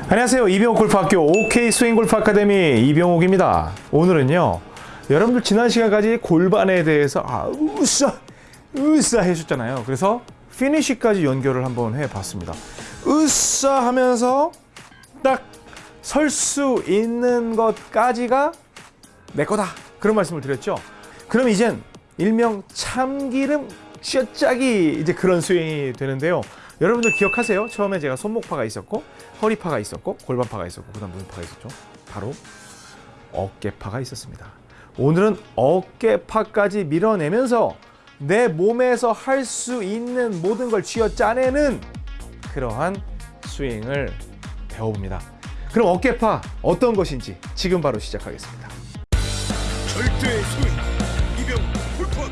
안녕하세요. 이병옥 골프학교 OK 스윙 골프 아카데미 이병옥입니다. 오늘은요. 여러분들 지난 시간까지 골반에 대해서 아, 으쌰, 으쌰 해주셨잖아요. 그래서 피니쉬까지 연결을 한번 해봤습니다. 으쌰 하면서 딱 설 수 있는 것까지가 내 거다. 그런 말씀을 드렸죠. 그럼 이젠 일명 참기름 শ্ব짝이 이제 그런 스윙이 되는데요. 여러분들 기억하세요? 처음에 제가 손목파가 있었고 허리파가 있었고 골반파가 있었고 그 다음 무슨 파가 있었죠? 바로 어깨파가 있었습니다. 오늘은 어깨파까지 밀어내면서 내 몸에서 할 수 있는 모든 걸 쥐어 짜내는 그러한 스윙을 배워봅니다. 그럼 어깨파 어떤 것인지 지금 바로 시작하겠습니다. 절대의 스윙 이병 골프학교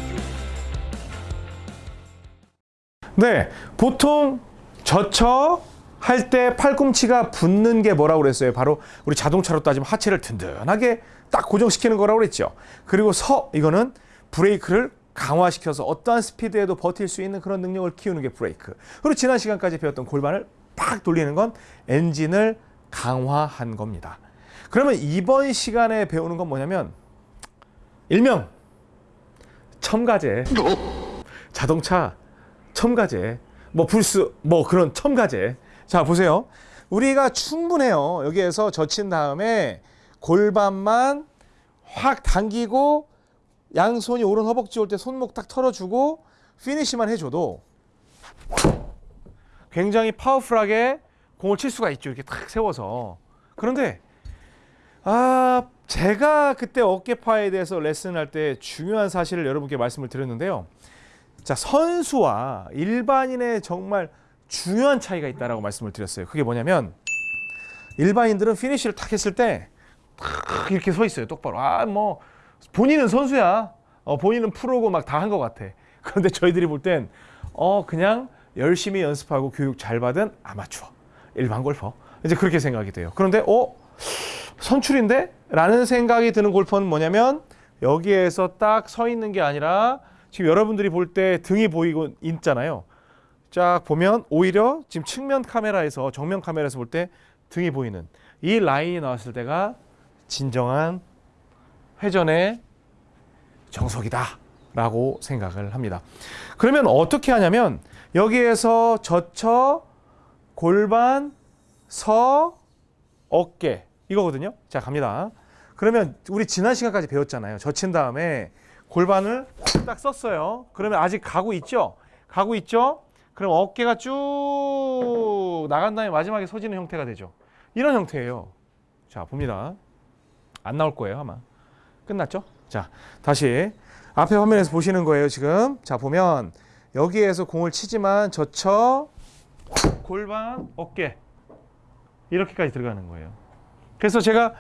네, 보통 젖혀 할 때 팔꿈치가 붙는 게 뭐라고 그랬어요? 바로 우리 자동차로 따지면 하체를 든든하게 딱 고정시키는 거라고 그랬죠. 그리고 서 이거는 브레이크를 강화시켜서 어떠한 스피드에도 버틸 수 있는 그런 능력을 키우는 게 브레이크. 그리고 지난 시간까지 배웠던 골반을 팍 돌리는 건 엔진을 강화한 겁니다. 그러면 이번 시간에 배우는 건 뭐냐면 일명 첨가제 자동차 첨가제 뭐 불스 뭐 그런 첨가제 자 보세요. 우리가 충분해요. 여기에서 젖힌 다음에 골반만 확 당기고 양손이 오른 허벅지 올 때 손목 딱 털어주고 피니시만 해줘도 굉장히 파워풀하게 공을 칠 수가 있죠. 이렇게 탁 세워서. 그런데 아 제가 그때 어깨파에 대해서 레슨할 때 중요한 사실을 여러분께 말씀을 드렸는데요. 자 선수와 일반인의 정말 중요한 차이가 있다라고 말씀을 드렸어요. 그게 뭐냐면 일반인들은 피니쉬를 탁 했을 때 탁 이렇게 서 있어요. 똑바로. 아 뭐 본인은 선수야. 어, 본인은 프로고 막 다 한 것 같아. 그런데 저희들이 볼 땐 어 그냥 열심히 연습하고 교육 잘 받은 아마추어 일반 골퍼 이제 그렇게 생각이 돼요. 그런데 어 선출인데? 라는 생각이 드는 골퍼는 뭐냐면 여기에서 딱 서 있는 게 아니라 지금 여러분들이 볼 때 등이 보이고 있잖아요. 쫙 보면 오히려 지금 측면 카메라에서 정면 카메라에서 볼 때 등이 보이는 이 라인이 나왔을 때가 진정한 회전의 정석이다 라고 생각을 합니다. 그러면 어떻게 하냐면 여기에서 젖혀 골반 서 어깨 이거거든요. 자 갑니다. 그러면 우리 지난 시간까지 배웠잖아요. 젖힌 다음에 골반을 딱 썼어요. 그러면 아직 가고 있죠? 가고 있죠? 그럼 어깨가 쭉 나간 다음에 마지막에 서지는 형태가 되죠. 이런 형태예요. 자, 봅니다. 안 나올 거예요, 아마. 끝났죠? 자, 다시 앞에 화면에서 보시는 거예요, 지금. 자, 보면 여기에서 공을 치지만 젖혀 골반, 어깨 이렇게까지 들어가는 거예요. 그래서 제가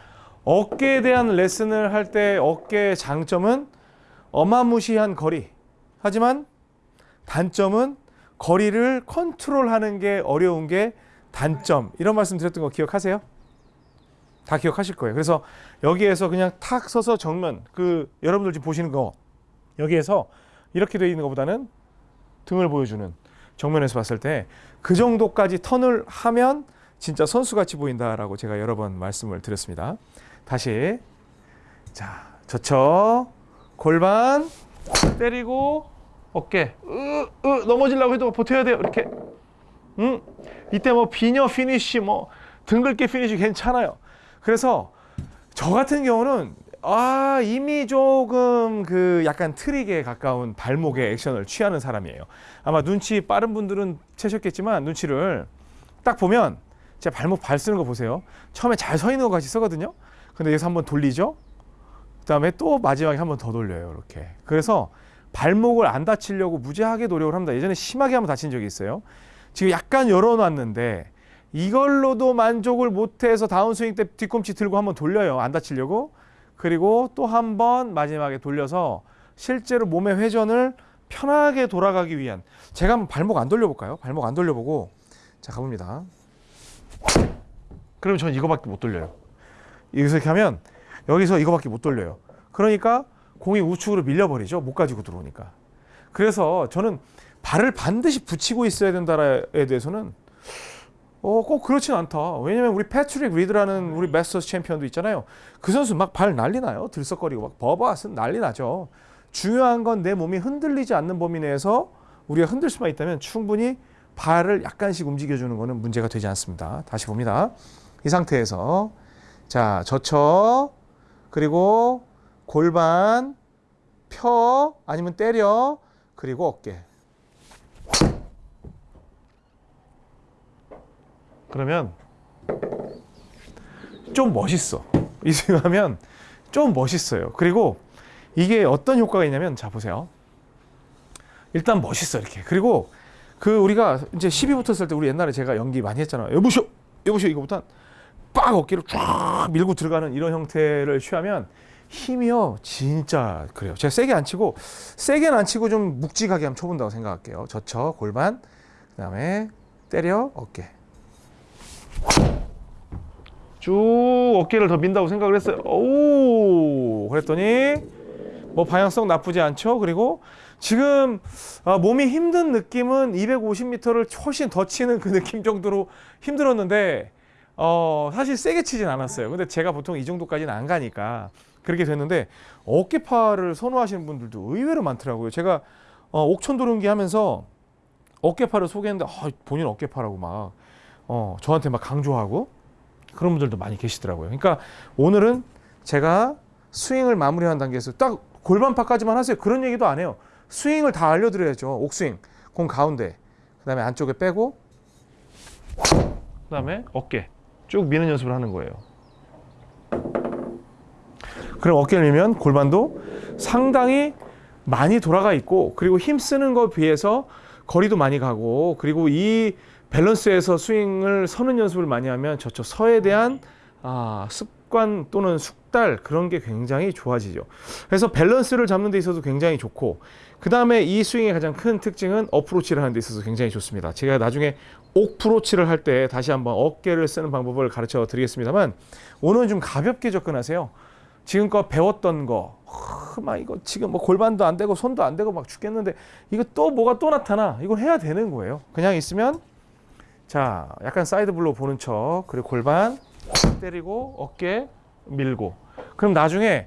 어깨에 대한 레슨을 할 때 어깨의 장점은 어마무시한 거리. 하지만 단점은 거리를 컨트롤하는 게 어려운 게 단점. 이런 말씀 드렸던 거 기억하세요? 다 기억하실 거예요. 그래서 여기에서 그냥 탁 서서 정면 그 여러분들 지금 보시는 거 여기에서 이렇게 되어 있는 것보다는 등을 보여주는 정면에서 봤을 때 그 정도까지 턴을 하면 진짜 선수같이 보인다라고 제가 여러 번 말씀을 드렸습니다. 다시 자 젖혀 골반 때리고 어깨. 으, 으, 넘어지려고 해도 버텨야 돼요. 이렇게. 음 이때 뭐 비녀 finish 뭐 둥글게 finish 괜찮아요. 그래서 저 같은 경우는 아 이미 조금 그 약간 트릭에 가까운 발목의 액션을 취하는 사람이에요. 아마 눈치 빠른 분들은 채셨겠지만 눈치를 딱 보면 제 발목 발 쓰는 거 보세요. 처음에 잘 서 있는 것 같이 서거든요. 근데 여기서 한번 돌리죠. 그 다음에 또 마지막에 한번 더 돌려요. 이렇게. 그래서 발목을 안 다치려고 무지하게 노력을 합니다. 예전에 심하게 한번 다친 적이 있어요. 지금 약간 열어놨는데 이걸로도 만족을 못해서 다운스윙 때 뒤꿈치 들고 한번 돌려요. 안 다치려고. 그리고 또 한 번 마지막에 돌려서 실제로 몸의 회전을 편하게 돌아가기 위한 제가 한번 발목 안 돌려볼까요? 발목 안 돌려보고 자 가봅니다. 그러면 전 이거밖에 못 돌려요. 여기서 이렇게 하면 여기서 이거밖에 못 돌려요. 그러니까 공이 우측으로 밀려버리죠. 못 가지고 들어오니까. 그래서 저는 발을 반드시 붙이고 있어야 된다에 대해서는 어, 꼭 그렇진 않다. 왜냐면 우리 패트릭 리드라는 우리 마스터스 챔피언도 있잖아요. 그 선수 막 발 난리 나요. 들썩거리고 막 버바 왓슨은 난리 나죠. 중요한 건 내 몸이 흔들리지 않는 범위 내에서 우리가 흔들 수만 있다면 충분히 발을 약간씩 움직여주는 거는 문제가 되지 않습니다. 다시 봅니다. 이 상태에서 자 젖혀 그리고 골반 펴 아니면 때려 그리고 어깨. 그러면 좀 멋있어. 이 스윙하면 좀 멋있어요. 그리고 이게 어떤 효과가 있냐면 자 보세요. 일단 멋있어 이렇게. 그리고 그 우리가 이제 12 붙었을 때 우리 옛날에 제가 연기 많이 했잖아요. 여보쇼 여보쇼 이거보단 빡 어깨로 쫙 밀고 들어가는 이런 형태를 취하면 힘이요? 진짜 그래요. 제가 세게 안 치고 세게는 안 치고 좀 묵직하게 한번 쳐본다고 생각할게요. 젖혀 골반 그 다음에 때려 어깨. 쭉 어깨를 더 민다고 생각을 했어요. 오 그랬더니 뭐 방향성 나쁘지 않죠? 그리고 지금 아, 몸이 힘든 느낌은 250m를 훨씬 더 치는 그 느낌 정도로 힘들었는데 어, 사실 세게 치진 않았어요. 근데 제가 보통 이 정도까지는 안 가니까 그렇게 됐는데 어깨파를 선호하시는 분들도 의외로 많더라고요. 제가 어, 옥천도롱기 하면서 어깨파를 소개했는데 아, 본인 어깨파라고 막 어, 저한테 막 강조하고 그런 분들도 많이 계시더라고요. 그러니까 오늘은 제가 스윙을 마무리하는 단계에서 딱 골반파까지만 하세요. 그런 얘기도 안 해요. 스윙을 다 알려드려야죠. 옥스윙, 공 가운데, 그 다음에 안쪽에 빼고, 그 다음에 어깨 쭉 미는 연습을 하는 거예요. 그럼 어깨를 밀면 골반도 상당히 많이 돌아가 있고 그리고 힘 쓰는 것에 비해서 거리도 많이 가고 그리고 이 밸런스에서 스윙을 서는 연습을 많이 하면 저쪽 서에 대한 아, 습관 또는 숙달 그런 게 굉장히 좋아지죠. 그래서 밸런스를 잡는 데 있어서 굉장히 좋고 그 다음에 이 스윙의 가장 큰 특징은 어프로치를 하는 데 있어서 굉장히 좋습니다. 제가 나중에 옥프로치를 할 때 다시 한번 어깨를 쓰는 방법을 가르쳐 드리겠습니다만 오늘은 좀 가볍게 접근하세요. 지금껏 배웠던 거, 하, 막 이거 지금 뭐 골반도 안 되고 손도 안 되고 막 죽겠는데 이거 또 뭐가 또 나타나? 이걸 해야 되는 거예요. 그냥 있으면 자 약간 사이드 블로 보는 척 그리고 골반 때리고 어깨 밀고 그럼 나중에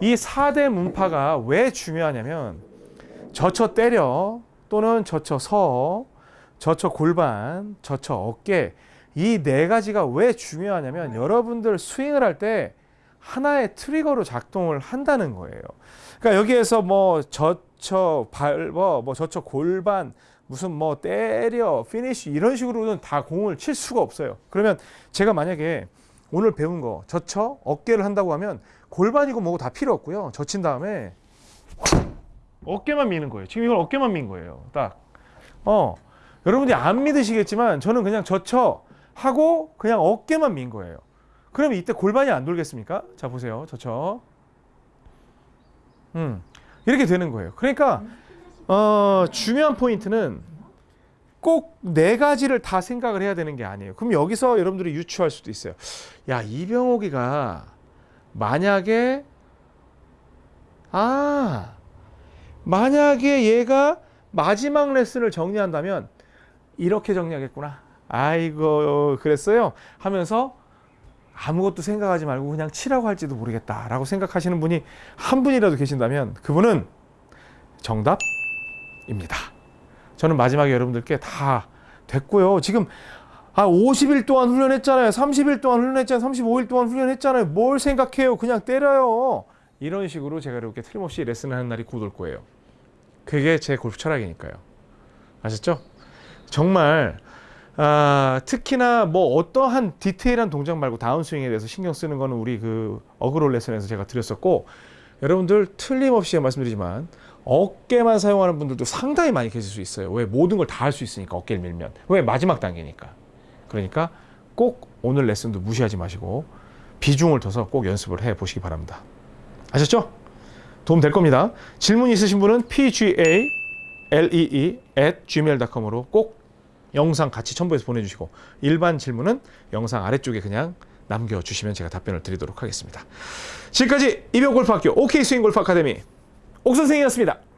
이 4대 문파가 왜 중요하냐면 젖혀 때려 또는 젖혀 서 젖혀 골반 젖혀 어깨 이 네 가지가 왜 중요하냐면 여러분들 스윙을 할 때 하나의 트리거로 작동을 한다는 거예요. 그러니까 여기에서 뭐 젖혀 밟어 뭐 젖혀 골반 무슨 뭐 때려 finish 이런 식으로는 다 공을 칠 수가 없어요. 그러면 제가 만약에 오늘 배운 거 젖혀 어깨를 한다고 하면 골반이고 뭐고 다 필요 없고요. 젖힌 다음에 어깨만 미는 거예요. 지금 이건 어깨만 민 거예요. 딱. 어. 여러분들이 안 믿으시겠지만 저는 그냥 젖혀 하고 그냥 어깨만 민 거예요. 그러면 이때 골반이 안 돌겠습니까? 자 보세요. 젖혀. 음. 이렇게 되는 거예요. 그러니까 어, 중요한 포인트는 꼭 네 가지를 다 생각을 해야 되는 게 아니에요. 그럼 여기서 여러분들이 유추할 수도 있어요. 야, 이병옥이가 만약에 아, 만약에 얘가 마지막 레슨을 정리한다면 이렇게 정리하겠구나. 아이고, 그랬어요. 하면서 아무것도 생각하지 말고 그냥 치라고 할지도 모르겠다라고 생각하시는 분이 한 분이라도 계신다면 그분은 정답입니다. 저는 마지막에 여러분들께 다 됐고요. 지금 아 50일 동안 훈련했잖아요. 30일 동안 훈련했잖아요. 35일 동안 훈련했잖아요. 뭘 생각해요? 그냥 때려요. 이런 식으로 제가 이렇게 틀림없이 레슨을 하는 날이 곧 올 거예요. 그게 제 골프 철학이니까요. 아셨죠? 정말 아, 특히나 뭐 어떠한 디테일한 동작 말고 다운스윙에 대해서 신경 쓰는 거는 우리 그 어그롤 레슨에서 제가 드렸었고 여러분들 틀림없이 말씀드리지만 어깨만 사용하는 분들도 상당히 많이 계실 수 있어요. 왜 모든 걸 다 할 수 있으니까 어깨를 밀면 왜 마지막 단계니까. 그러니까 꼭 오늘 레슨도 무시하지 마시고 비중을 둬서 꼭 연습을 해 보시기 바랍니다. 아셨죠? 도움 될 겁니다. 질문 있으신 분은 pga lee at gmail.com으로 꼭 영상 같이 첨부해서 보내주시고 일반 질문은 영상 아래쪽에 그냥 남겨주시면 제가 답변을 드리도록 하겠습니다. 지금까지 이병골프학교 OK 스윙 골프 아카데미 옥 선생이었습니다.